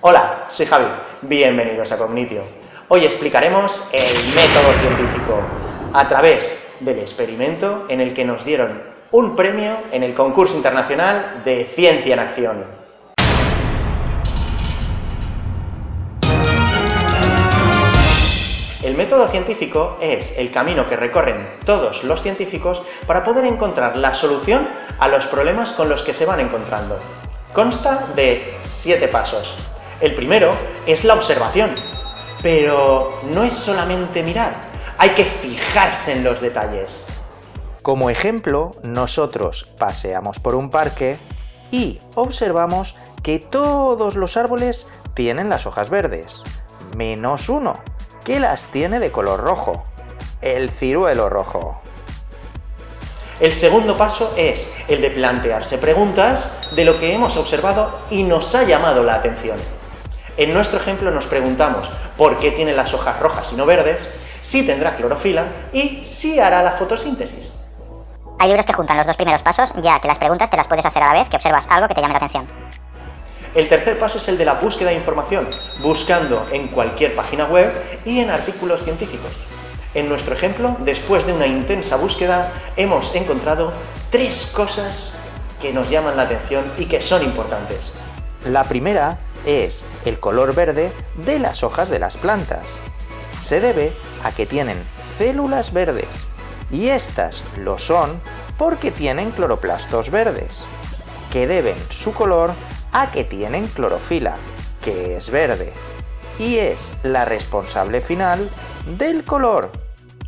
Hola, soy Javi, bienvenidos a Cognitio. Hoy explicaremos el método científico, a través del experimento en el que nos dieron un premio en el concurso internacional de Ciencia en Acción. El método científico es el camino que recorren todos los científicos para poder encontrar la solución a los problemas con los que se van encontrando. Consta de siete pasos. El primero es la observación, pero no es solamente mirar, hay que fijarse en los detalles. Como ejemplo, nosotros paseamos por un parque y observamos que todos los árboles tienen las hojas verdes, menos uno, que las tiene de color rojo, el ciruelo rojo. El segundo paso es el de plantearse preguntas de lo que hemos observado y nos ha llamado la atención. En nuestro ejemplo nos preguntamos por qué tiene las hojas rojas y no verdes, si tendrá clorofila y si hará la fotosíntesis. Hay libros que juntan los dos primeros pasos, ya que las preguntas te las puedes hacer a la vez que observas algo que te llame la atención. El tercer paso es el de la búsqueda de información, buscando en cualquier página web y en artículos científicos. En nuestro ejemplo, después de una intensa búsqueda, hemos encontrado tres cosas que nos llaman la atención y que son importantes. La primera es el color verde de las hojas de las plantas. Se debe a que tienen células verdes, y estas lo son porque tienen cloroplastos verdes, que deben su color a que tienen clorofila, que es verde, y es la responsable final del color.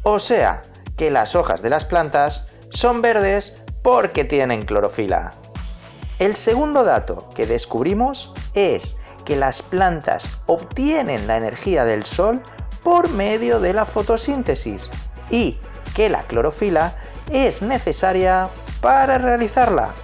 O sea, que las hojas de las plantas son verdes porque tienen clorofila. El segundo dato que descubrimos es que las plantas obtienen la energía del sol por medio de la fotosíntesis y que la clorofila es necesaria para realizarla.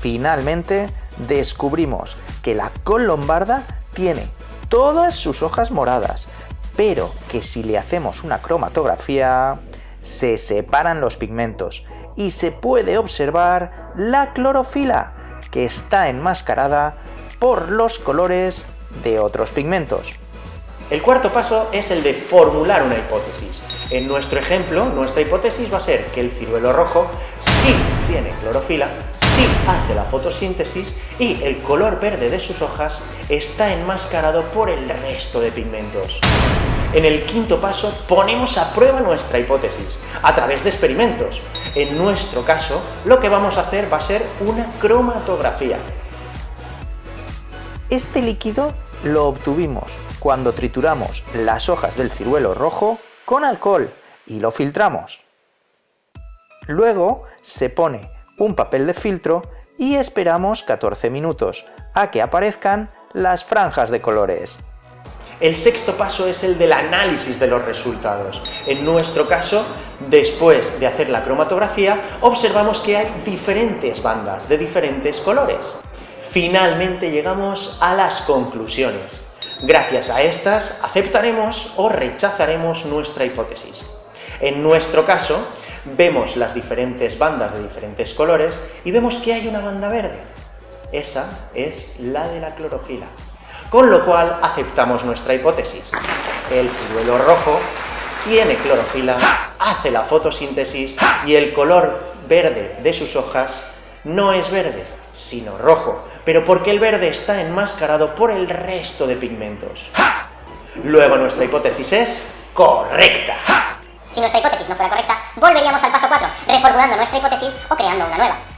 Finalmente, descubrimos que la col lombarda tiene todas sus hojas moradas, pero que si le hacemos una cromatografía, se separan los pigmentos y se puede observar la clorofila, que está enmascarada por los colores de otros pigmentos. El cuarto paso es el de formular una hipótesis. En nuestro ejemplo, nuestra hipótesis va a ser que el ciruelo rojo sí tiene clorofila, sí hace la fotosíntesis y el color verde de sus hojas está enmascarado por el resto de pigmentos. En el quinto paso ponemos a prueba nuestra hipótesis a través de experimentos. En nuestro caso, lo que vamos a hacer va a ser una cromatografía. Este líquido lo obtuvimos cuando trituramos las hojas del ciruelo rojo con alcohol y lo filtramos. Luego se pone un papel de filtro y esperamos 14 minutos a que aparezcan las franjas de colores. El sexto paso es el del análisis de los resultados. En nuestro caso, después de hacer la cromatografía, observamos que hay diferentes bandas de diferentes colores. Finalmente llegamos a las conclusiones. Gracias a estas, aceptaremos o rechazaremos nuestra hipótesis. En nuestro caso, vemos las diferentes bandas de diferentes colores y vemos que hay una banda verde. Esa es la de la clorofila con lo cual aceptamos nuestra hipótesis. El ciruelo rojo tiene clorofila, hace la fotosíntesis y el color verde de sus hojas no es verde, sino rojo, pero porque el verde está enmascarado por el resto de pigmentos. Luego nuestra hipótesis es correcta. Si nuestra hipótesis no fuera correcta, volveríamos al paso 4, reformulando nuestra hipótesis o creando una nueva.